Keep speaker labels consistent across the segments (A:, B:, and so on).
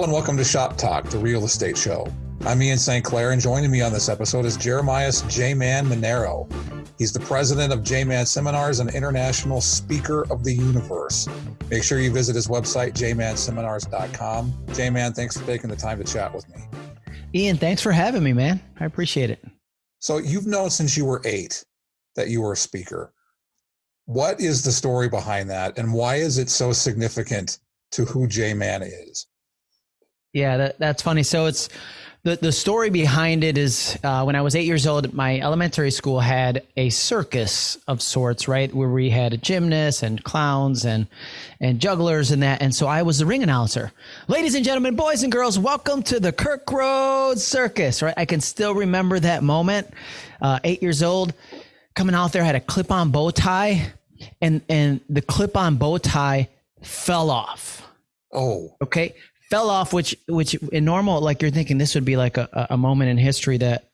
A: Hello and welcome to Shop Talk, the real estate show. I'm Ian St. Clair, and joining me on this episode is Jeremiah J Man Monero. He's the president of J Man Seminars and international speaker of the universe. Make sure you visit his website, jmanseminars.com. J Man, thanks for taking the time to chat with me.
B: Ian, thanks for having me, man. I appreciate it.
A: So, you've known since you were eight that you were a speaker. What is the story behind that, and why is it so significant to who J Man is?
B: Yeah, that, that's funny. So it's the the story behind it is uh, when I was eight years old, my elementary school had a circus of sorts, right, where we had gymnasts and clowns and and jugglers and that. And so I was the ring announcer. Ladies and gentlemen, boys and girls, welcome to the Kirk Road Circus. Right, I can still remember that moment. Uh, eight years old, coming out there, had a clip on bow tie, and and the clip on bow tie fell off.
A: Oh,
B: okay fell off, which which in normal, like you're thinking this would be like a, a moment in history that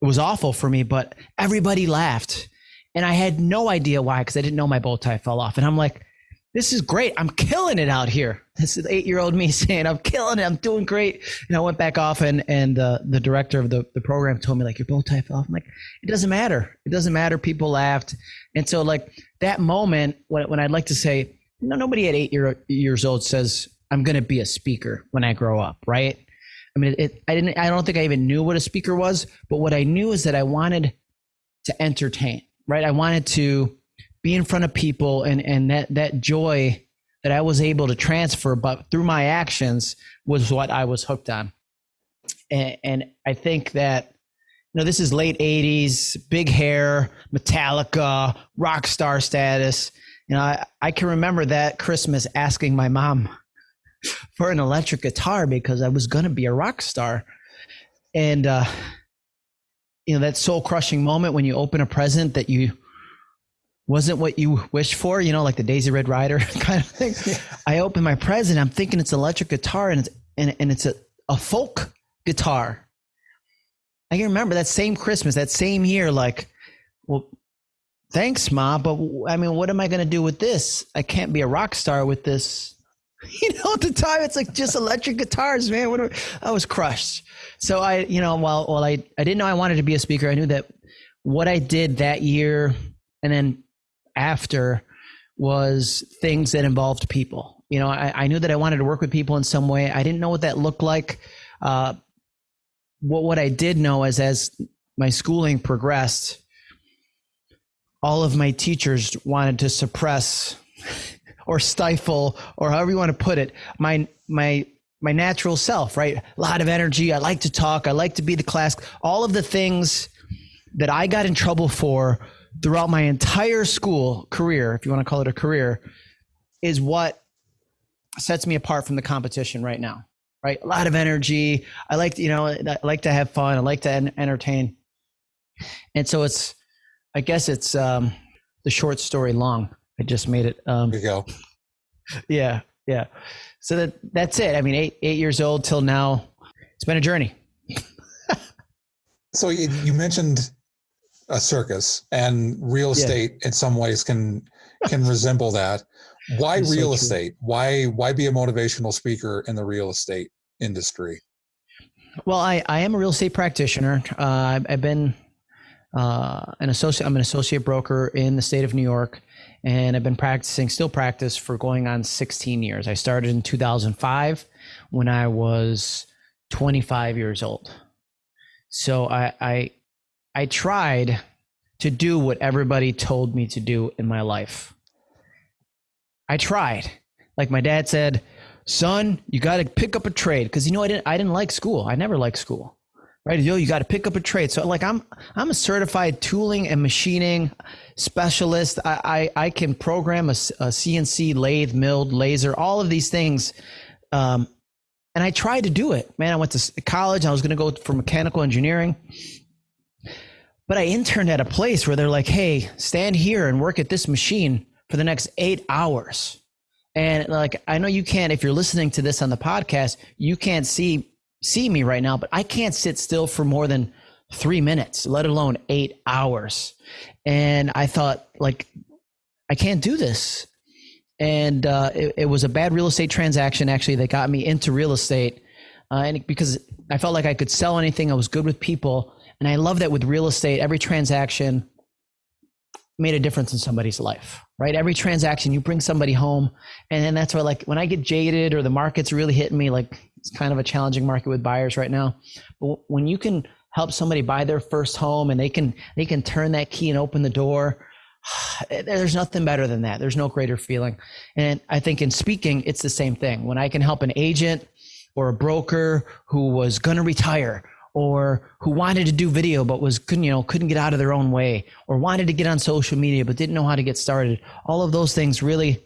B: was awful for me, but everybody laughed. And I had no idea why, because I didn't know my bow tie fell off. And I'm like, this is great. I'm killing it out here. This is eight year old me saying, I'm killing it. I'm doing great. And I went back off and, and uh, the director of the, the program told me like, your bow tie fell off. I'm like, it doesn't matter. It doesn't matter. People laughed. And so like that moment when, when I'd like to say, no, nobody at eight year, years old says, I'm going to be a speaker when I grow up, right? I mean, it, I didn't, I don't think I even knew what a speaker was, but what I knew is that I wanted to entertain, right? I wanted to be in front of people and, and that, that joy that I was able to transfer, but through my actions was what I was hooked on. And, and I think that, you know, this is late 80s, big hair, Metallica, rock star status. You know, I, I can remember that Christmas asking my mom, for an electric guitar because I was going to be a rock star. And, uh, you know, that soul crushing moment when you open a present that you wasn't what you wished for, you know, like the Daisy Red Ryder kind of thing. Yeah. I open my present, I'm thinking it's an electric guitar and it's, and, and it's a, a folk guitar. I can remember that same Christmas, that same year, like, well, thanks, Ma, but I mean, what am I going to do with this? I can't be a rock star with this you know, at the time it's like just electric guitars, man. What I was crushed. So I, you know, while while I I didn't know I wanted to be a speaker, I knew that what I did that year and then after was things that involved people. You know, I, I knew that I wanted to work with people in some way. I didn't know what that looked like. Uh, what what I did know is as my schooling progressed, all of my teachers wanted to suppress or stifle or however you want to put it my my my natural self right? A lot of energy i like to talk i like to be the class all of the things that i got in trouble for throughout my entire school career if you want to call it a career is what sets me apart from the competition right now right? A lot of energy i like to, you know i like to have fun i like to entertain. And so it's i guess it's um the short story long I just made it.
A: Um, there you go.
B: Yeah, yeah. So that that's it. I mean, eight eight years old till now. It's been a journey.
A: so you, you, mentioned a circus, and real estate yeah. in some ways can can resemble that. Why that's real so estate? Why why be a motivational speaker in the real estate industry?
B: Well, I, I am a real estate practitioner. Uh, I've, I've been uh, an associate. I'm an associate broker in the state of New York and I've been practicing, still practice for going on 16 years. I started in 2005 when I was 25 years old. So I, I, I tried to do what everybody told me to do in my life. I tried. Like my dad said, son, you got to pick up a trade because you know I didn't I didn't like school. I never liked school right? Yo, you got to pick up a trade. So like I'm I'm a certified tooling and machining specialist. I I, I can program a, a, CNC lathe, milled, laser, all of these things. Um, and I tried to do it. Man, I went to college. I was going to go for mechanical engineering. But I interned at a place where they're like, "Hey, stand here and work at this machine for the next 8 hours." And like I know you can't if you're listening to this on the podcast, you can't see see me right now, but I can't sit still for more than three minutes, let alone eight hours. And I thought, like, I can't do this. and uh, it, it, was a bad real estate transaction actually that got me into real estate, uh, and because I felt like I could sell anything, I was good with people, and I love that with real estate, every transaction made a difference in somebody's life, right? Every transaction, you bring somebody home, and then that's why, like, when I get jaded or the market's really hitting me, like it's kind of a challenging market with buyers right now. But when you can help somebody buy their first home and they can they can turn that key and open the door there's nothing better than that. There's no greater feeling. And I think in speaking, it's the same thing. When I can help an agent or a broker who was going to retire or who wanted to do video but was couldn't you know couldn't get out of their own way or wanted to get on social media but didn't know how to get started all of those things really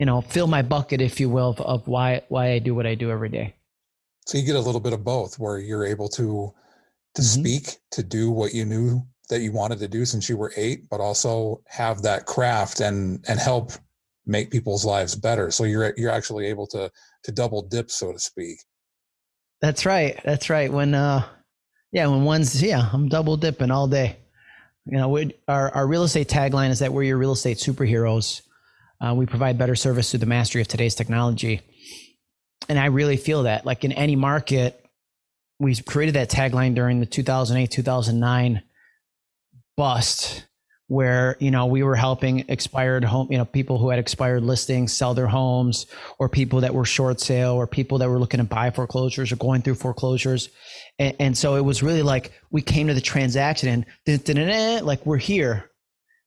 B: you know fill my bucket if you will of, of why why I do what I do every day
A: so you get a little bit of both where you're able to to mm-hmm. speak to do what you knew that you wanted to do since you were eight, but also have that craft and and help make people's lives better. So you're you're actually able to to double dip, so to speak.
B: That's right. That's right. When uh, yeah, when one's yeah, I'm double dipping all day. You know, we, our our real estate tagline is that we're your real estate superheroes. Uh, we provide better service through the mastery of today's technology, and I really feel that. Like in any market, we created that tagline during the 2008 2009 bust where you know we were helping expired home you know people who had expired listings sell their homes or people that were short sale or people that were looking to buy foreclosures or going through foreclosures and, and so it was really like we came to the transaction and like we're here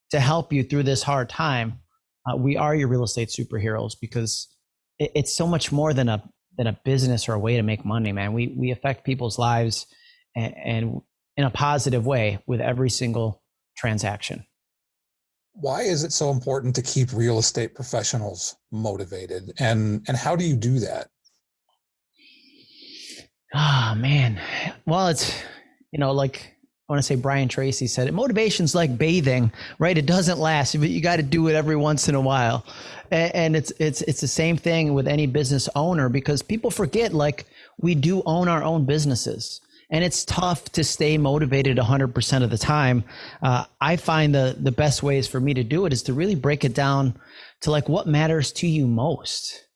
B: to help you through this hard time uh, we are your real estate superheroes because it, it's so much more than a than a business or a way to make money man we we affect people's lives and, and in a positive way with every single transaction.
A: Why is it so important to keep real estate professionals motivated and and how do you do that?
B: Oh man. Well, it's you know like I want to say Brian Tracy said it. Motivation's like bathing, right? It doesn't last, but you got to do it every once in a while. And it's it's it's the same thing with any business owner because people forget like we do own our own businesses and it's tough to stay motivated 100% of the time uh, i find the the best ways for me to do it is to really break it down to like what matters to you most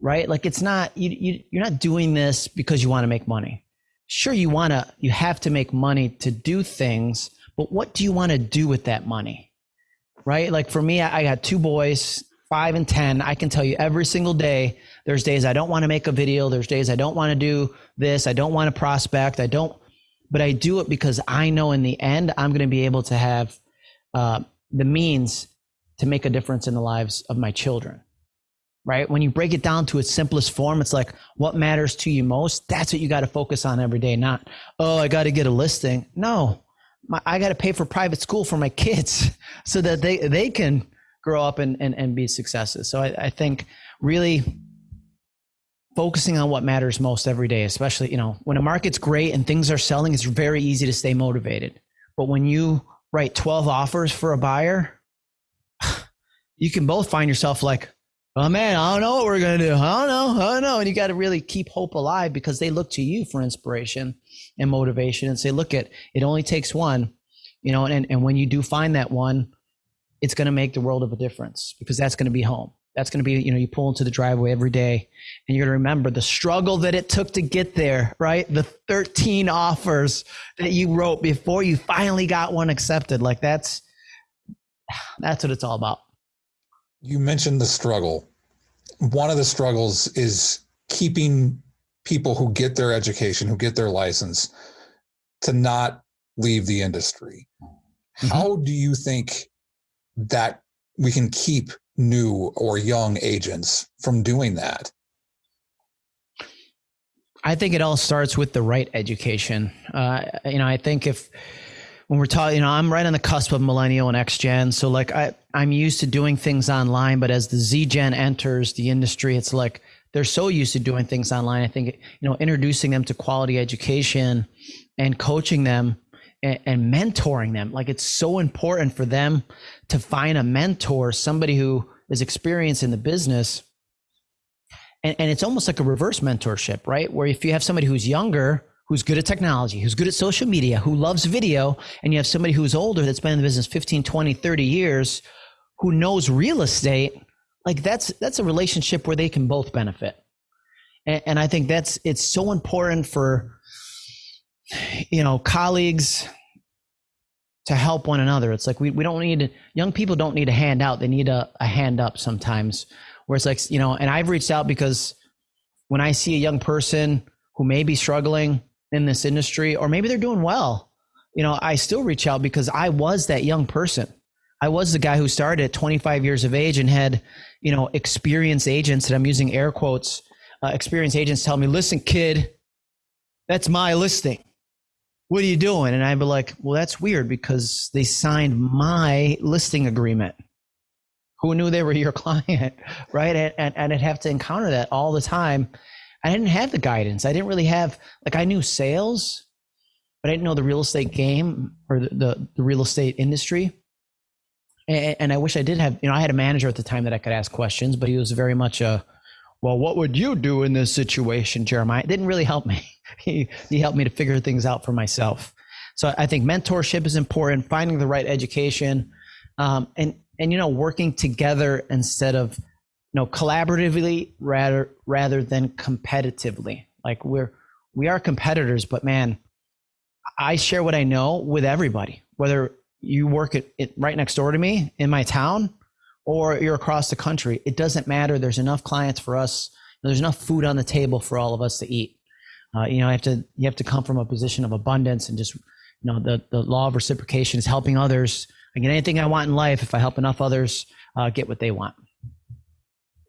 B: right like it's not you, you you're not doing this because you want to make money sure you want to you have to make money to do things but what do you want to do with that money right like for me I, got two boys five and ten i can tell you every single day there's days I don't want to make a video. There's days I don't want to do this. I don't want to prospect. I don't, but I do it because I know in the end I'm going to be able to have uh, the means to make a difference in the lives of my children. Right? When you break it down to its simplest form, it's like what matters to you most. That's what you got to focus on every day. Not, oh, I got to get a listing. No, my, I got to pay for private school for my kids so that they they can grow up and and, and be successes. So I, I think really focusing on what matters most every day, especially, you know, when a market's great and things are selling, it's very easy to stay motivated. But when you write 12 offers for a buyer, you can both find yourself like, oh man, I don't know what we're to do. I don't know. I don't know. And you got to really keep hope alive because they look to you for inspiration and motivation and say, look at it only takes one, you know, and, and when you do find that one, it's going to make the world of a difference because that's going to be home. That's going to be, you know, you pull into the driveway every day and you're to remember the struggle that it took to get there, right? The 13 offers that you wrote before you finally got one accepted. Like that's, that's what it's all about.
A: You mentioned the struggle. One of the struggles is keeping people who get their education, who get their license, to not leave the industry. Mm-hmm. How do you think that we can keep new or young agents from doing that?
B: I think it all starts with the right education. Uh, you know, I think if when we're talking, you know, I'm right on the cusp of millennial and X Gen, so like I I'm used to doing things online, but as the Z Gen enters the industry, it's like they're so used to doing things online. I think you know, introducing them to quality education and coaching them and, and mentoring them. Like it's so important for them to find a mentor, somebody who is experienced in the business. And, and it's almost like a reverse mentorship, right? Where if you have somebody who's younger, who's good at technology, who's good at social media, who loves video, and you have somebody who's older that's been in the business 15, 20, 30 years, who knows real estate, like that's that's a relationship where they can both benefit. And, and i think that's it's so important for you know colleagues to help one another. It's like we, we don't need young people don't need a handout. They need a, a hand up sometimes where it's like you know and i've reached out because when i see a young person who may be struggling in this industry or maybe they're doing well you know i still reach out because i was that young person I was the guy who started at 25 years of age and had, you know, experienced agents, and I'm using air quotes, uh, experienced agents tell me, listen, kid, that's my listing. What are you doing? And I'd be like, well, that's weird because they signed my listing agreement. Who knew they were your client, right? And, and, and I'd have to encounter that all the time. I didn't have the guidance. I didn't really have, like, I knew sales, but I didn't know the real estate game or the, the, the real estate industry and, and I wish I did have, you know, I had a manager at the time that I could ask questions, but he was very much a, well, what would you do in this situation, Jeremiah? It didn't really help me. he, he helped me to figure things out for myself. So I think mentorship is important, finding the right education, um, and and you know working together instead of know collaboratively rather rather than competitively. Like we're we are competitors, but man, I share what I know with everybody, whether you work at, it right next door to me in my town or you're across the country it doesn't matter. There's enough clients for us. There's enough food on the table for all of us to eat. Uh, you know I have to you have to come from a position of abundance and just you know the, the law of reciprocation is helping others. I get anything i want in life. If i help enough others uh, get what they want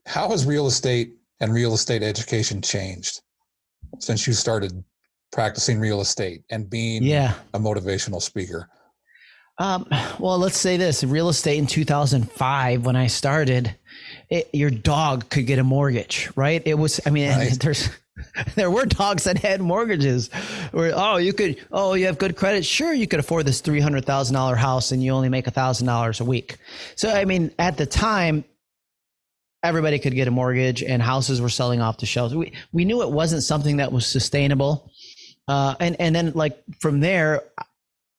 A: how has real estate and real estate education changed since you started practicing real estate and being
B: yeah.
A: a motivational speaker
B: um, well, let's say this: real estate in 2005, when I started, it, your dog could get a mortgage, right? It was, I mean, right. there's there were dogs that had mortgages where oh you could oh you have good credit sure you could afford this $300000 house and you only make $1000 a week so i mean at the time everybody could get a mortgage and houses were selling off the shelves we, we knew it wasn't something that was sustainable uh, and and then like from there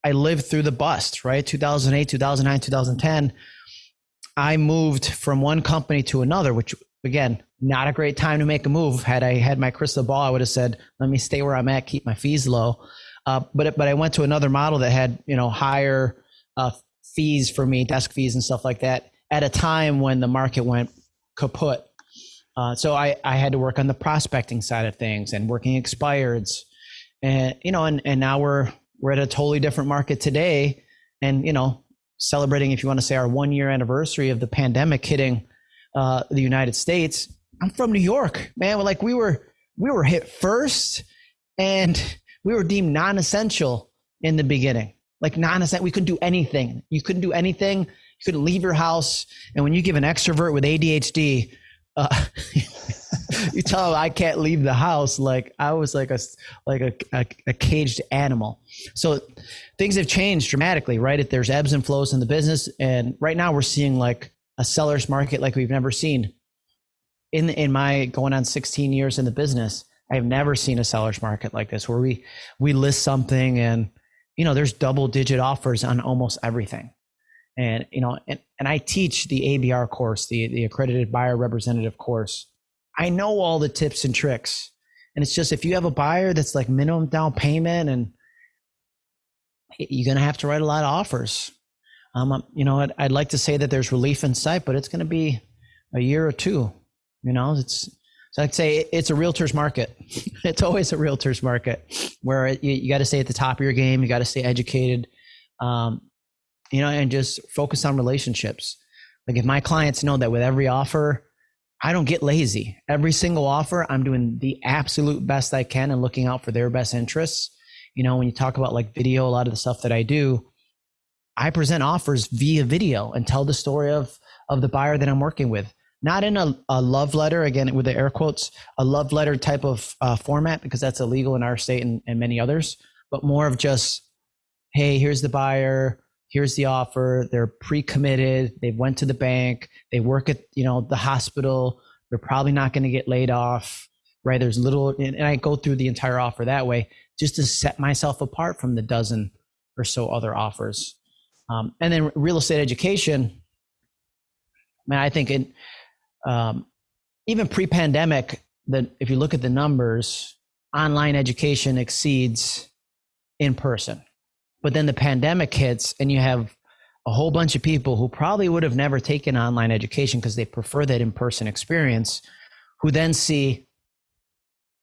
B: I lived through the bust, right? 2008, 2009, 2010. I moved from one company to another, which again, not a great time to make a move. Had I had my crystal ball, I would have said, "Let me stay where I'm at, keep my fees low." Uh, but but I went to another model that had you know higher uh, fees for me, desk fees and stuff like that, at a time when the market went kaput. Uh, so I I had to work on the prospecting side of things and working expireds, and you know, and and now we're we're at a totally different market today. And you know celebrating if you want to say our one year anniversary of the pandemic hitting uh, the united states i'm from new york man. We're like we were we were hit first and we were deemed non-essential in the beginning. Like non-essential we couldn't do anything. You couldn't do anything you couldn't leave your house and when you give an extrovert with adhd uh, you tell them I can't leave the house. Like I was like a like a, a, a, caged animal. So things have changed dramatically, right? If there's ebbs and flows in the business, and right now we're seeing like a seller's market like we've never seen. In in my going on 16 years in the business, I've never seen a seller's market like this where we we list something and you know there's double digit offers on almost everything and you know and, and i teach the abr course the, the accredited buyer representative course I know all the tips and tricks. And it's just if you have a buyer that's like minimum down payment and you're going to have to write a lot of offers. Um, you know, I'd, I'd like to say that there's relief in sight, but it's going to be a year or two. You know, it's so I'd say it's a realtor's market. it's always a realtor's market where you, you got to stay at the top of your game. You got to stay educated, um, you know, and just focus on relationships. Like if my clients know that with every offer, I don't get lazy. Every single offer, I'm doing the absolute best I can and looking out for their best interests. You know, when you talk about like video, a lot of the stuff that I do, I present offers via video and tell the story of of the buyer that I'm working with. Not in a, a love letter, again with the air quotes, a love letter type of uh, format because that's illegal in our state and, and many others, but more of just, hey, here's the buyer here's the offer. They're pre-committed. They went to the bank. They work at you know the hospital. They're probably not going to get laid off right? There's little and i go through the entire offer that way just to set myself apart from the dozen or so other offers. Um, and then real estate education man i think in um, even pre-pandemic, that if you look at the numbers, online education exceeds in person. But then the pandemic hits, and you have a whole bunch of people who probably would have never taken online education because they prefer that in person experience, who then see,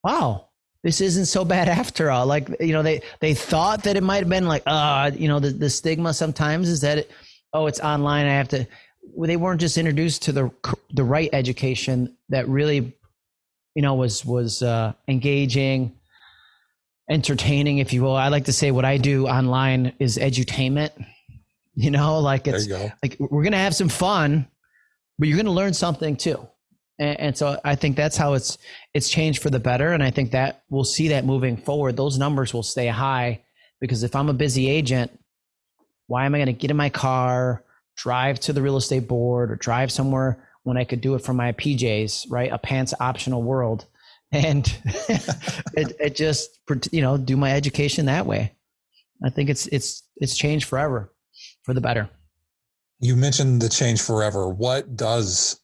B: wow, this isn't so bad after all. Like, you know, they, they thought that it might have been like, uh, you know, the, the stigma sometimes is that, it, oh, it's online. I have to, they weren't just introduced to the, the right education that really, you know, was, was uh, engaging, entertaining, if you will. I like to say what I do online is edutainment you know, like it's like we're gonna have some fun, but you're gonna learn something too. And, and, so I think that's how it's it's changed for the better. And I think that we'll see that moving forward. Those numbers will stay high because if I'm a busy agent, why am I going to get in my car, drive to the real estate board, or drive somewhere when I could do it from my PJs, right? A pants optional world, and it, it just you know do my education that way. I think it's it's it's changed forever for the better.
A: You mentioned the change forever. What does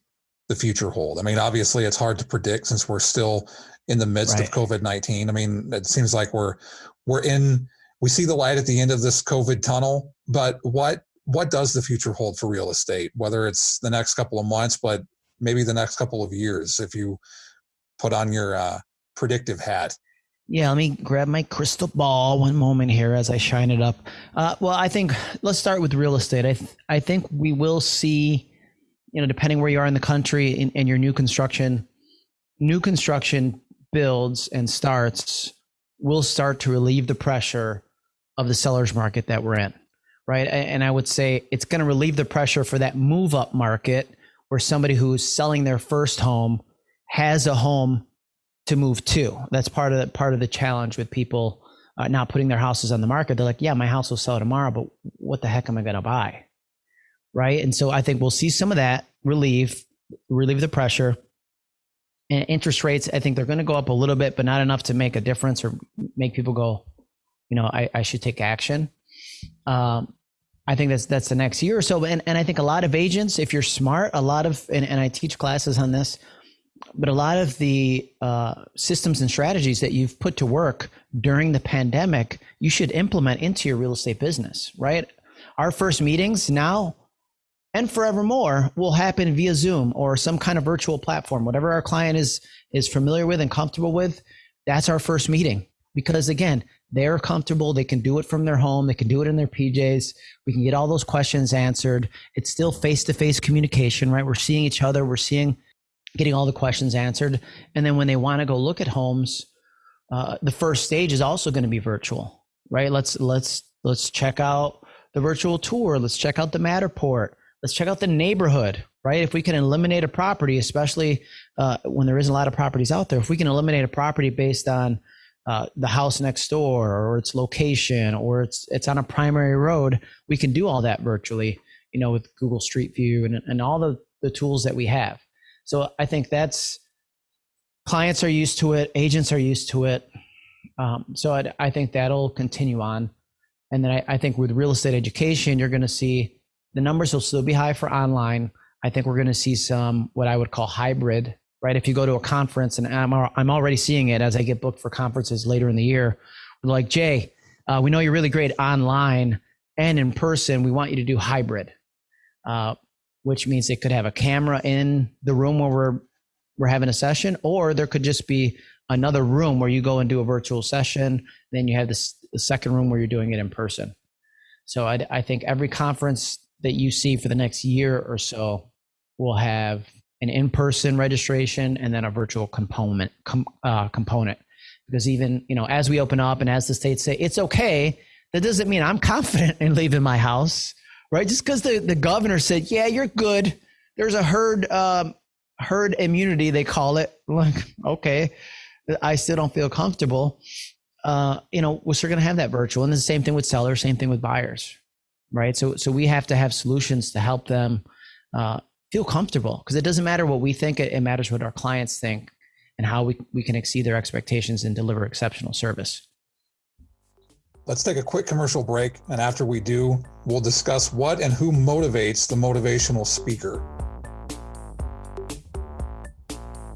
A: the future hold? I mean, obviously, it's hard to predict since we're still in the midst right. of COVID nineteen. I mean, it seems like we're we're in. We see the light at the end of this COVID tunnel, but what what does the future hold for real estate? Whether it's the next couple of months, but maybe the next couple of years, if you put on your uh, predictive hat.
B: Yeah, let me grab my crystal ball one moment here as I shine it up. Uh, well, I think let's start with real estate. I th- I think we will see, you know, depending where you are in the country in, in your new construction, new construction builds and starts will start to relieve the pressure of the seller's market that we're in, right? And I would say it's going to relieve the pressure for that move up market where somebody who's selling their first home has a home to move to. That's part of the, part of the challenge with people uh, not putting their houses on the market. They're like, yeah, my house will sell tomorrow, but what the heck am I going to buy? Right. And so I think we'll see some of that relieve, relieve the pressure. And interest rates, I think they're going to go up a little bit, but not enough to make a difference or make people go, you know, I, I should take action. Um, I think that's that's the next year or so. And, and I think a lot of agents, if you're smart, a lot of and, and I teach classes on this, but a lot of the uh, systems and strategies that you've put to work during the pandemic, you should implement into your real estate business, right? Our first meetings now and forevermore will happen via Zoom or some kind of virtual platform, whatever our client is is familiar with and comfortable with. That's our first meeting because again, they're comfortable. They can do it from their home. They can do it in their PJs. We can get all those questions answered. It's still face to face communication, right? We're seeing each other. We're seeing getting all the questions answered. And then when they want to go look at homes, uh, the first stage is also going to be virtual, right? Let's let's let's check out the virtual tour. Let's check out the Matterport. Let's check out the neighborhood, right? If we can eliminate a property, especially uh, when there isn't a lot of properties out there, if we can eliminate a property based on uh, the house next door or its location or it's it's on a primary road, we can do all that virtually, you know, with Google Street View and, and all the, the tools that we have. So I think that's clients are used to it, agents are used to it. Um, so I, I, think that'll continue on. And then I, I think with real estate education, you're going to see the numbers will still be high for online. I think we're going to see some what I would call hybrid, right? If you go to a conference, and I'm, I'm already seeing it as I get booked for conferences later in the year, like, Jay, uh, we know you're really great online and in person. We want you to do hybrid. Uh, which means it could have a camera in the room where we're we're having a session, or there could just be another room where you go and do a virtual session. Then you have this the second room where you're doing it in person. So I, I think every conference that you see for the next year or so will have an in-person registration and then a virtual component com, uh, component. Because even you know, as we open up and as the states say it's okay, that doesn't mean I'm confident in leaving my house right? Just because the, the governor said, yeah, you're good. There's a herd um, herd immunity, they call it. Like, okay, I still don't feel comfortable. Uh, you know, we're still going to have that virtual, and the same thing with sellers, same thing with buyers, right? So, so we have to have solutions to help them uh, feel comfortable because it doesn't matter what we think; it, it matters what our clients think and how we we can exceed their expectations and deliver exceptional service.
A: Let's take a quick commercial break, and after we do, we'll discuss what and who motivates the motivational speaker.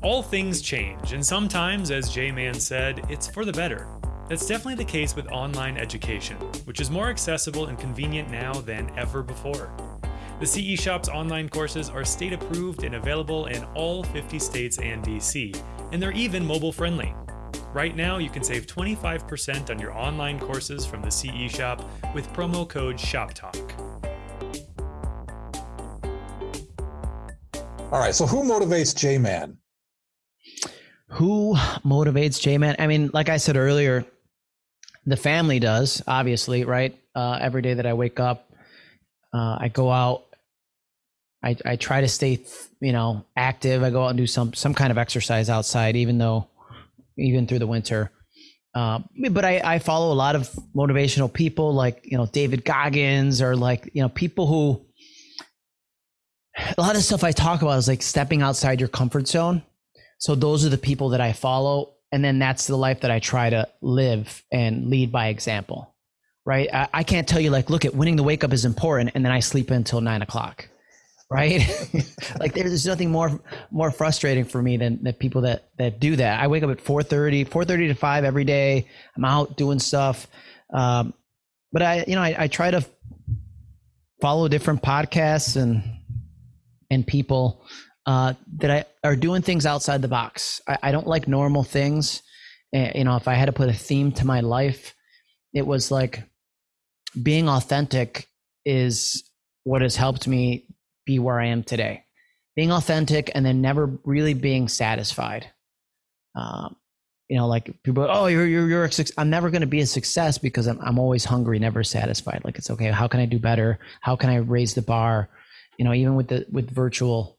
C: All things change, and sometimes, as J Man said, it's for the better. That's definitely the case with online education, which is more accessible and convenient now than ever before. The CE Shop's online courses are state approved and available in all 50 states and DC, and they're even mobile friendly. Right now, you can save 25% on your online courses from the CE Shop with promo code SHOPTALK.
A: All right, so who motivates J Man?
B: Who motivates J Man? I mean, like I said earlier, the family does, obviously, right? Uh, every day that I wake up, uh, I go out. I, I try to stay, you know, active. I go out and do some some kind of exercise outside, even though, even through the winter. Uh, but I, I follow a lot of motivational people, like you know David Goggins, or like you know people who. A lot of stuff I talk about is like stepping outside your comfort zone. So those are the people that I follow and then that's the life that I try to live and lead by example, right? I, I can't tell you like, look at winning the wake up is important, and then I sleep until nine o'clock, right? like there's nothing more more frustrating for me than the people that that do that. I wake up at 4:30, 4:30 to five every day. I'm out doing stuff, um, but I you know I, I try to follow different podcasts and and people uh, that I are doing things outside the box. I, I don't like normal things. And, you know, if I had to put a theme to my life, it was like being authentic is what has helped me be where I am today. Being authentic and then never really being satisfied. Um, you know, like people, oh, you're you're you're a success. I'm never going to be a success because I'm I'm always hungry, never satisfied. Like it's okay. How can I do better? How can I raise the bar? You know, even with the with virtual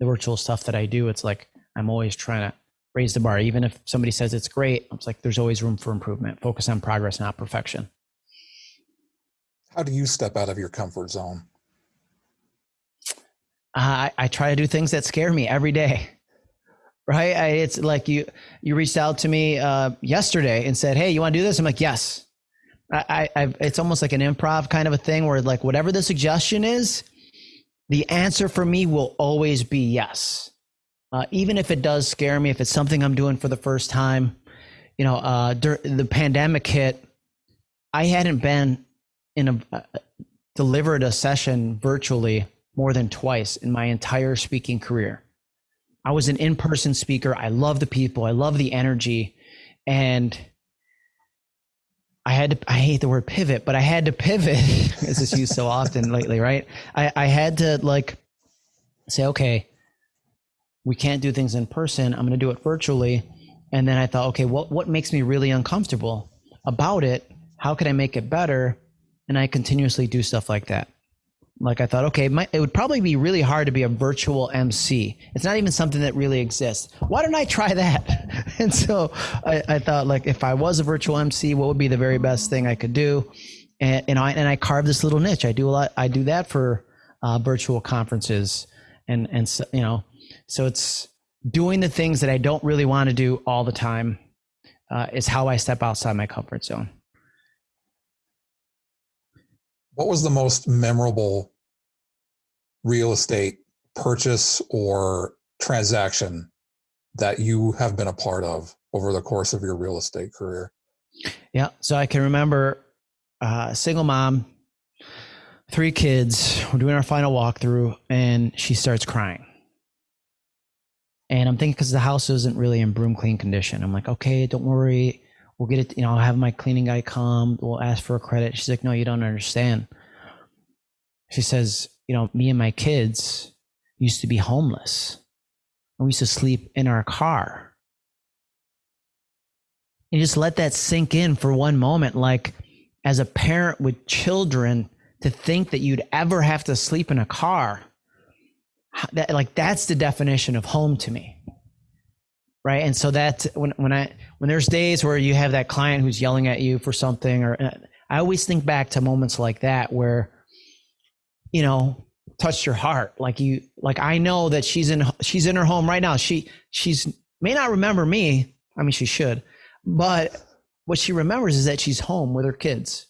B: the virtual stuff that I do, it's like I'm always trying to raise the bar. Even if somebody says it's great, it's like there's always room for improvement. Focus on progress, not perfection.
A: How do you step out of your comfort zone?
B: I, I try to do things that scare me every day. Right? I, it's like you you reached out to me uh, yesterday and said, "Hey, you want to do this?" I'm like, "Yes." I, I it's almost like an improv kind of a thing where like whatever the suggestion is, the answer for me will always be yes. Uh, even if it does scare me, if it's something I'm doing for the first time, you know, uh, the pandemic hit, I hadn't been in a uh, delivered a session virtually more than twice in my entire speaking career. I was an in-person speaker. I love the people. I love the energy, and I had to, I hate the word pivot, but I had to pivot. this is used so often lately, right? I, I had to like say, okay, we can't do things in person. I'm going to do it virtually. And then I thought, okay, what, what makes me really uncomfortable about it? How can I make it better? And I continuously do stuff like that like I thought, okay, it, it would probably be really hard to be a virtual MC. It's not even something that really exists. Why don't I try that? and so I, I, thought, like, if I was a virtual MC, what would be the very best thing I could do? And, and I and I carved this little niche. I do a lot. I do that for uh, virtual conferences, and and so, you know, so it's doing the things that I don't really want to do all the time. Uh, is how I step outside my comfort zone.
A: What was the most memorable real estate purchase or transaction that you have been a part of over the course of your real estate career?
B: Yeah. So I can remember uh, a single mom, three kids. We're doing our final walkthrough, and she starts crying. And I'm thinking because the house isn't really in broom clean condition. I'm like, okay, don't worry. We'll get it. You know, I'll have my cleaning guy come. We'll ask for a credit. She's like, no, you don't understand. She says, you know, me and my kids used to be homeless. And we used to sleep in our car. And just let that sink in for one moment. Like, as a parent with children, to think that you'd ever have to sleep in a car, that, like, that's the definition of home to me right and so that when when i when there's days where you have that client who's yelling at you for something or uh, i always think back to moments like that where you know touched your heart. Like you like i know that she's in she's in her home right now. She she's may not remember me. I mean she should. But what she remembers is that she's home with her kids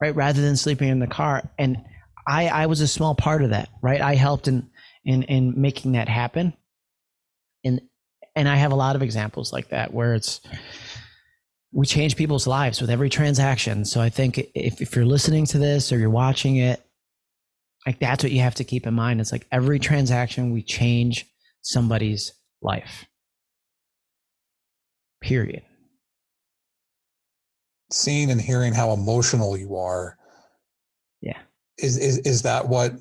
B: right? Rather than sleeping in the car. And i i was a small part of that right? I helped in in in making that happen. And and I have a lot of examples like that where it's we change people's lives with every transaction. So I think if, if you're listening to this or you're watching it, like that's what you have to keep in mind. It's like every transaction we change somebody's life. Period.
A: Seeing and hearing how emotional you are.
B: Yeah.
A: Is is is that what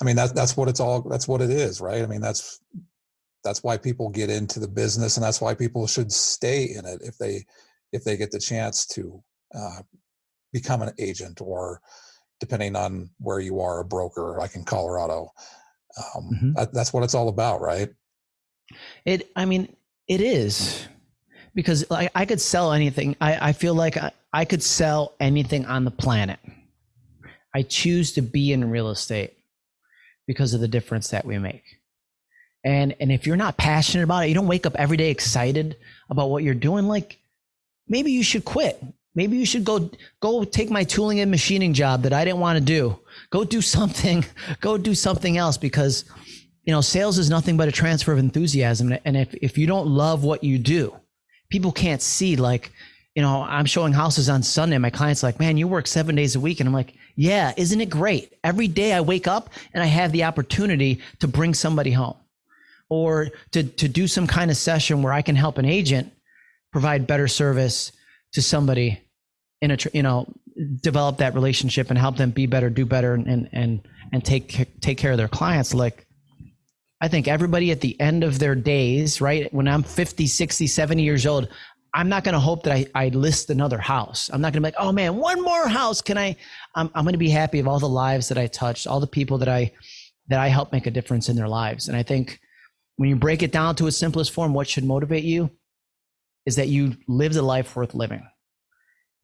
A: I mean that's that's what it's all that's what it is, right? I mean that's that's why people get into the business and that's why people should stay in it if they if they get the chance to uh, become an agent or depending on where you are a broker like in colorado. Um, mm-hmm. that, that's what it's all about right?
B: It i mean it is. Because like i could sell anything. I, I feel like I, I could sell anything on the planet. I choose to be in real estate because of the difference that we make and and if you're not passionate about it you don't wake up every day excited about what you're doing like maybe you should quit. Maybe you should go go take my tooling and machining job that i didn't want to do. Go do something go do something else because you know sales is nothing but a transfer of enthusiasm. And if, if you don't love what you do people can't see like you know i'm showing houses on sunday. My clients like man you work seven days a week. And i'm like yeah isn't it great? Every day i wake up and i have the opportunity to bring somebody home or to, to do some kind of session where I can help an agent provide better service to somebody in a, you know, develop that relationship and help them be better, do better and, and, and take, take care of their clients. Like, I think everybody at the end of their days, right? When I'm 50, 60, 70 years old, I'm not going to hope that I, I list another house. I'm not going to be like, oh man, one more house. Can I, I'm, I'm going to be happy of all the lives that I touched, all the people that I, that I help make a difference in their lives. And I think when you break it down to its simplest form, what should motivate you is that you lived a life worth living.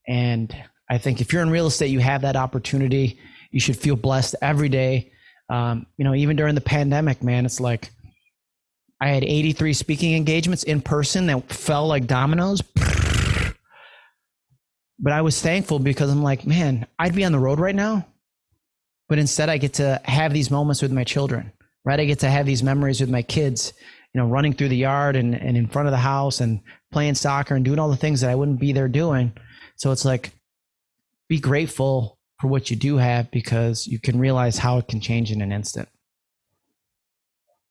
B: And I think if you're in real estate, you have that opportunity. You should feel blessed every day. Um, you know, even during the pandemic, man, it's like I had 83 speaking engagements in person that fell like dominoes. But I was thankful because I'm like, man, I'd be on the road right now. But instead, I get to have these moments with my children right? I get to have these memories with my kids, you know, running through the yard and, and in front of the house and playing soccer and doing all the things that I wouldn't be there doing. So it's like, be grateful for what you do have because you can realize how it can change in an instant.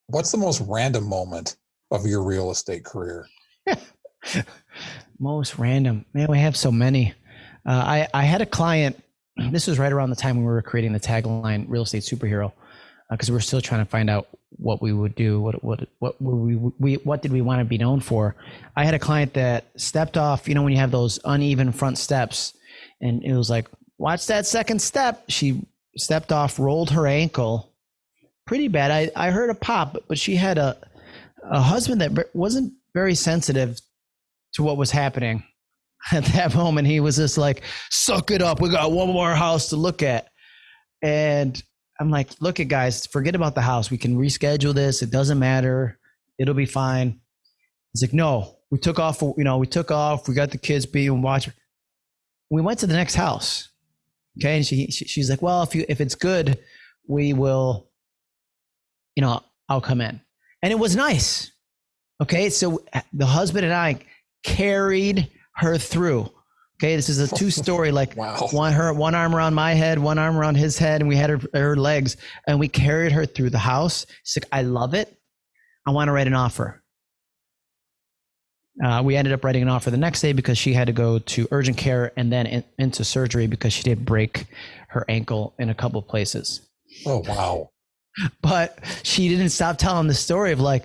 A: What's the most random moment of your real estate career?
B: most random, man. We have so many. Uh, I I had a client. This was right around the time we were creating the tagline "Real Estate Superhero," because uh, we're still trying to find out what we would do. What what what we, we what did we want to be known for? I had a client that stepped off. You know when you have those uneven front steps, and it was like, watch that second step. She stepped off, rolled her ankle, pretty bad. I I heard a pop, but she had a a husband that wasn't very sensitive to what was happening at that moment. He was just like, suck it up. We got one more house to look at. And I'm like, look at guys, forget about the house. We can reschedule this. It doesn't matter. It'll be fine. He's like, no, we took off. You know, we took off. We got the kids being watch. We went to the next house. Okay, and she, she she's like, well, if you if it's good, we will. You know, I'll come in, and it was nice. Okay, so the husband and I carried her through. Okay, this is a two story, like wow. one her one arm around my head, one arm around his head, and we had her her legs, and we carried her through the house. She's like, I love it. I want to write an offer. Uh, we ended up writing an offer the next day because she had to go to urgent care and then in, into surgery because she did break her ankle in a couple of places.
A: Oh wow!
B: But she didn't stop telling the story of like,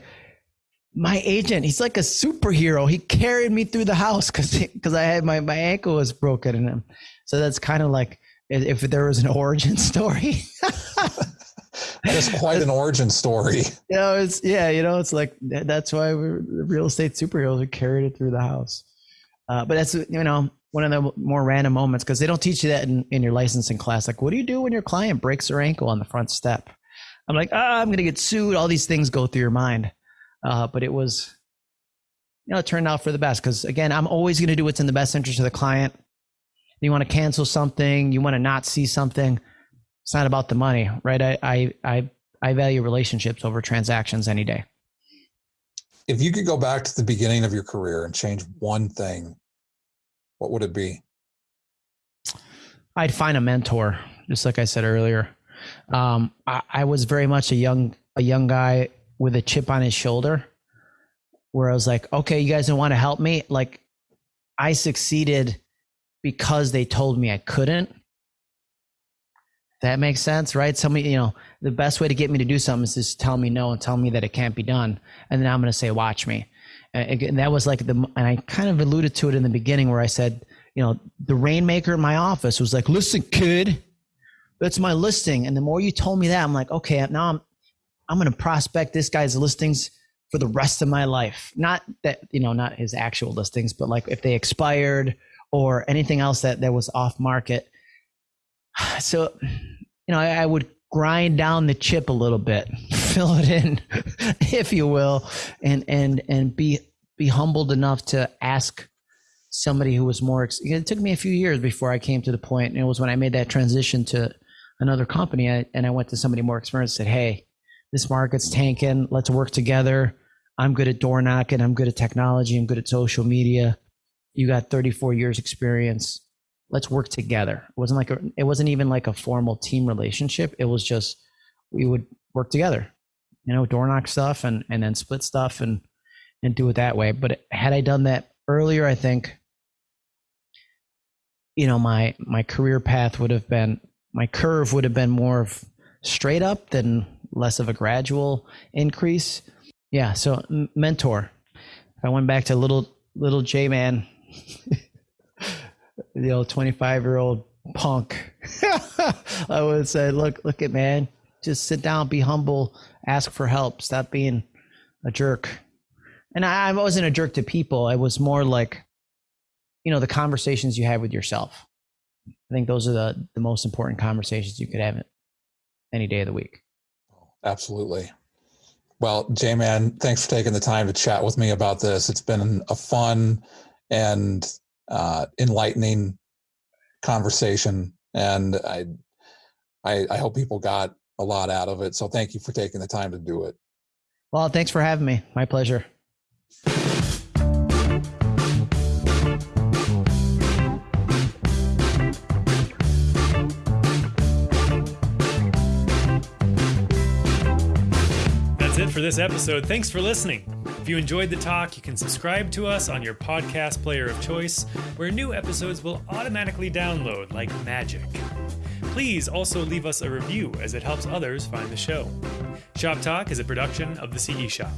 B: my agent, he's like a superhero. He carried me through the house because because I had my my ankle was broken in him. So that's kind of like if there was an origin story.
A: that is quite an origin story.
B: You know, it's yeah, you know, it's like that's why we're real estate superheroes. We carried it through the house. Uh, but that's you know one of the more random moments because they don't teach you that in, in your licensing class. Like, what do you do when your client breaks their ankle on the front step? I'm like, ah, oh, I'm gonna get sued. All these things go through your mind. Uh, but it was, you know, it turned out for the best because again, I'm always going to do what's in the best interest of the client. You want to cancel something, you want to not see something. It's not about the money, right? I I I, I value relationships over transactions any day.
A: if you could go back to the beginning of your career and change one thing, what would it be?
B: I'd find a mentor, just like I said earlier. Um, I, I was very much a young a young guy with a chip on his shoulder, where I was like, okay, you guys don't want to help me. Like, I succeeded because they told me I couldn't. That makes sense, right? Somebody, you know, the best way to get me to do something is just tell me no and tell me that it can't be done, and then I'm going to say, "Watch me." And that was like the, and I kind of alluded to it in the beginning where I said, you know, the rainmaker in my office was like, "Listen, kid, that's my listing." And the more you told me that, I'm like, okay, now I'm, I'm going to prospect this guy's listings for the rest of my life. Not that you know, not his actual listings, but like if they expired or anything else that that was off market. So, you know, I, I would grind down the chip a little bit, fill it in, if you will, and and and be be humbled enough to ask somebody who was more. It took me a few years before I came to the point, and it was when I made that transition to another company, and I went to somebody more experienced. And said, "Hey, this market's tanking. Let's work together. I'm good at door knocking. I'm good at technology. I'm good at social media. You got 34 years experience let's work together. It wasn't like a, it wasn't even like a formal team relationship. It was just we would work together, you know, door knock stuff and and then split stuff and and do it that way. But had I done that earlier, I think you know my my career path would have been my curve would have been more of straight up than less of a gradual increase. Yeah, so mentor. If I went back to little little J man the old 25 year old punk. I would say, look, look at man, just sit down, be humble, ask for help, stop being a jerk. And I, I wasn't a jerk to people. I was more like, you know, the conversations you have with yourself. I think those are the, the most important conversations you could have any day of the week.
A: Absolutely. Well, J Man, thanks for taking the time to chat with me about this. It's been a fun and uh, enlightening conversation, and I, I, I hope people got a lot out of it. So thank you for taking the time to do it.
B: Well, thanks for having me. My pleasure.
C: For this episode. Thanks for listening. If you enjoyed the talk, you can subscribe to us on your podcast player of choice, where new episodes will automatically download like magic. Please also leave us a review as it helps others find the show. Shop Talk is a production of the CE Shop.